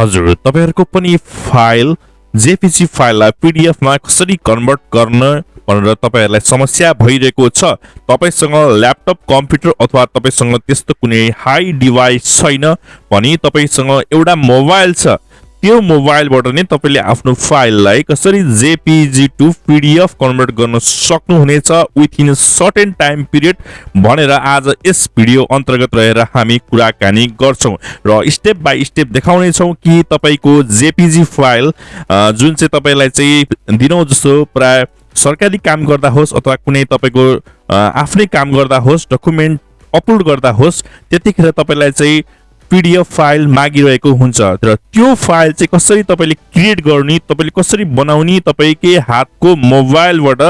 हजुर तपाईँहरूको पनि फाइल जेपिजी फाइललाई पिडिएफमा कसरी कन्भर्ट गर्न भनेर तपाईँहरूलाई समस्या भइरहेको छ तपाईँसँग ल्यापटप कम्प्युटर अथवा तपाईँसँग त्यस्तो कुनै हाई डिभाइस छैन भने तपाईँसँग एउटा मोबाइल छ। त्यो मोबाइलबाट नै तपाईँले आफ्नो फाइललाई कसरी जेपिजी टु पिडिएफ कन्भर्ट गर्न सक्नुहुनेछ विथिन सर्टेन टाइम पिरियड भनेर आज यस भिडियो अन्तर्गत रहेर हामी कुराकानी गर्छौँ र स्टेप बाई स्टेप देखाउनेछौँ कि तपाईँको जेपिजी फाइल जुन चाहिँ तपाईँलाई चाहिँ दिनौँ जस्तो प्राय सरकारी काम गर्दा होस् अथवा कुनै तपाईँको आफ्नै काम गर्दा होस् डकुमेन्ट अपलोड गर्दा होस् त्यतिखेर तपाईँलाई चाहिँ पिडिएफ फाइल मागिरहेको हुन्छ र त्यो फाइल चाहिँ कसरी तपाईँले क्रिएट गर्ने तपाईँले कसरी बनाउने तपाईँकै हातको मोबाइलबाट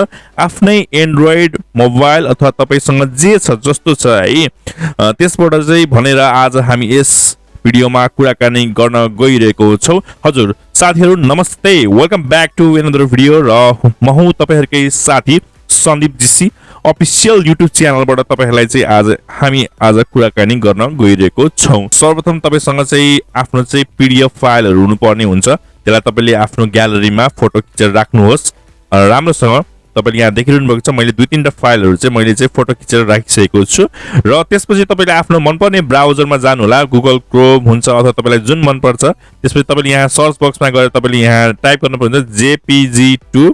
आफ्नै एन्ड्रोइड मोबाइल अथवा तपाईँसँग जे छ जस्तो छ है त्यसबाट चाहिँ भनेर आज हामी यस भिडियोमा कुराकानी गर्न गइरहेको छौँ। हजुर साथीहरू नमस्ते। Welcome back to another video र म हुँ तपाईँहरूकै साथी सन्दीप जीसी। अफिसियल युट्युब च्यानलबाट तपाईँहरूलाई चाहिँ आज हामी आज कुराकानी गर्न गइरहेको छौँ। सर्वप्रथम तपाईँसँग चाहिँ आफ्नो चाहिँ पिडिएफ फाइलहरू हुनुपर्ने हुन्छ। त्यसलाई तपाईँले आफ्नो ग्यालरीमा फोटो खिचेर राख्नुहोस्। राम्रोसँग तपाईँले यहाँ देखिरहनु भएको छ मैले दुई तिनवटा फाइलहरू चाहिँ मैले चाहिँ फोटो खिचेर राखिसकेको छु। र त्यसपछि तपाईँले आफ्नो मनपर्ने ब्राउजरमा जानुहोला गुगल क्रोम हुन्छ अथवा तपाईँलाई जुन मनपर्छ। त्यसपछि तपाईँले यहाँ सर्च बक्समा गएर तपाईँले यहाँ टाइप गर्नुपर्छ जेपिजी टु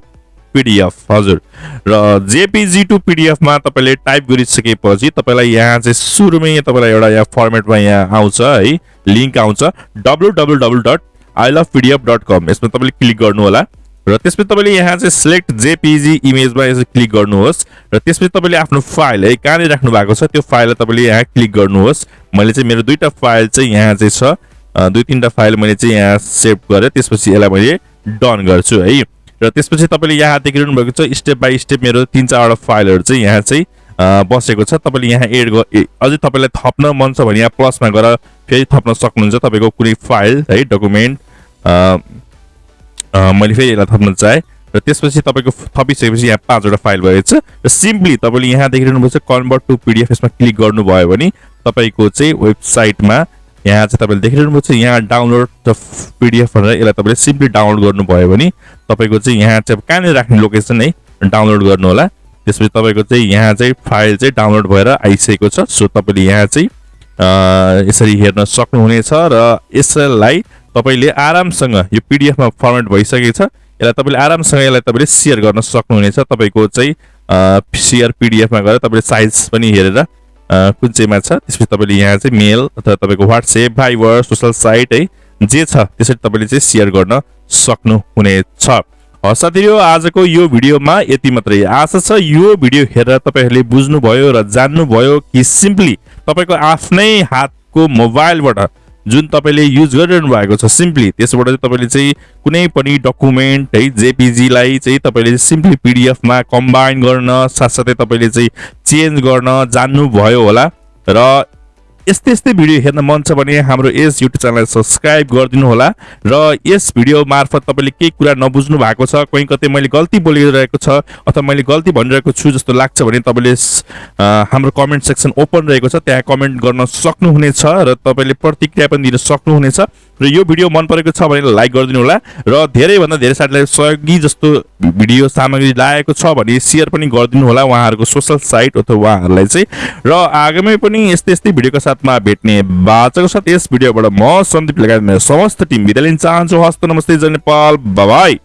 पिडिएफ हजुर। र जेपिजी टु पिडिएफमा तपाईँले टाइप गरिसकेपछि तपाईँलाई यहाँ चाहिँ सुरुमै तपाईँलाई एउटा यहाँ फर्मेटमा यहाँ आउँछ है। लिङ्क आउँछ W W W dot I love PDF dot com यसमा तपाईँले क्लिक गर्नु होला र त्यसपछि तपाईँले यहाँ चाहिँ सिलेक्ट जेपिजी इमेजमा यसो क्लिक गर्नुहोस्। र त्यसपछि तपाईँले आफ्नो फाइल है कहाँनिर राख्नु भएको छ त्यो फाइललाई तपाईँले यहाँ क्लिक गर्नुहोस्। मैले चाहिँ मेरो दुईवटा फाइल चाहिँ यहाँ चाहिँ छ। दुई तिनवटा फाइल मैले चाहिँ यहाँ सेभ गरेँ। त्यसपछि यसलाई मैले डन गर्छु है। र त्यसपछि तपाईँले यहाँ देखिरहनु भएको छ स्टेप बाई स्टेप मेरो तिन चारवटा फाइलहरू चाहिँ यहाँ चाहिँ बसेको छ। तपाईँले यहाँ एड अझै तपाईँलाई थप्न मन छ भने यहाँ प्लसमा गएर फेरि थप्न सक्नुहुन्छ तपाईँको कुनै फाइल है डकुमेन्ट मैले फेरि यसलाई थप्न चाहेँ। र त्यसपछि तपाईँको थपिसकेपछि यहाँ पाँचवटा फाइल भएको छ र सिम्पली तपाईँले यहाँ देखिरहनु भएको छ कन्भर्ट टु पिडिएफ यसमा क्लिक गर्नुभयो भने तपाईँको चाहिँ वेबसाइटमा यहाँ चाहिँ तपाईँले देखिरहनु भएको छ यहाँ डाउनलोड द पिडिएफ भनेर यसलाई तपाईँले सिम्पली डाउनलोड गर्नुभयो भने तपाईँको चाहिँ यहाँ चाहिँ कहाँनिर राख्ने लोकेसन है डाउनलोड गर्नु होला। त्यसपछि तपाईँको चाहिँ यहाँ चाहिँ फाइल चाहिँ डाउनलोड भएर आइसकेको छ। सो तपाईँले यहाँ चाहिँ यसरी हेर्न सक्नुहुनेछ र यसलाई तपाईँले आरामसँग यो पिडिएफमा फर्मेट भइसकेको छ। यसलाई तपाईँले आरामसँग यसलाई तपाईँले सेयर गर्न सक्नुहुनेछ। तपाईँको चाहिँ सेयर पिडिएफमा गएर तपाईँले साइज पनि हेरेर कुन चाहिँमा छ। त्यसपछि तपाईँले यहाँ चाहिँ मेल अथवा तपाईँको वाट्सएप भाइबर सोसल साइट है। जे छ त्यसरी तपाईँले चाहिँ सेयर गर्न सक्नुहुनेछ हस् साथीहरू आजको यो भिडियोमा यति मात्रै। आशा छ यो भिडियो हेरेर तपाईँहरूले बुझ्नुभयो र जान्नुभयो कि सिम्पली तपाईँको आफ्नै हातको मोबाइलबाट जुन तपाईँले युज गरिरहनु भएको छ सिम्पली त्यसबाट चाहिँ तपाईँले चाहिँ कुनै पनि डकुमेन्ट है जेपिजीलाई चाहिँ तपाईँले सिम्पली पिडिएफमा कम्बाइन गर्न साथसाथै तपाईँले चाहिँ चेन्ज गर्न जान्नुभयो होला। र यस्तै यस्तै भिडियो हेर्न मन छ भने हाम्रो यस युट्युब च्यानललाई सब्सक्राइब गरिदिनु होला। र यस भिडियो मार्फत तपाईँले केही कुरा नबुझ्नु भएको छ कहीँ कतै मैले गल्ती बोलिरहेको छ अथवा मैले गल्ती भनिरहेको छु जस्तो लाग्छ भने तपाईँले हाम्रो कमेन्ट सेक्सन ओपन रहेको छ त्यहाँ कमेन्ट गर्न सक्नुहुनेछ र तपाईँले प्रतिक्रिया पनि दिन सक्नुहुनेछ। र यो भिडियो मन परेको छ भने लाइक गरिदिनु होला र धेरैभन्दा धेरै साथीलाई सहयोगी जस्तो भिडियो सामग्री लागेको छ भने सेयर पनि गरिदिनु होला उहाँहरूको सोसल साइट अथवा उहाँहरूलाई चाहिँ। र आगामी पनि यस्तै यस्तै भिडियोको साथमा भेट्ने बाचाको साथ यस भिडियोबाट म सन्दीप लगायत मेरो समस्त टिम बिदा लिन चाहन्छु। हस्त नमस्ते जय नेपाल बाबाई।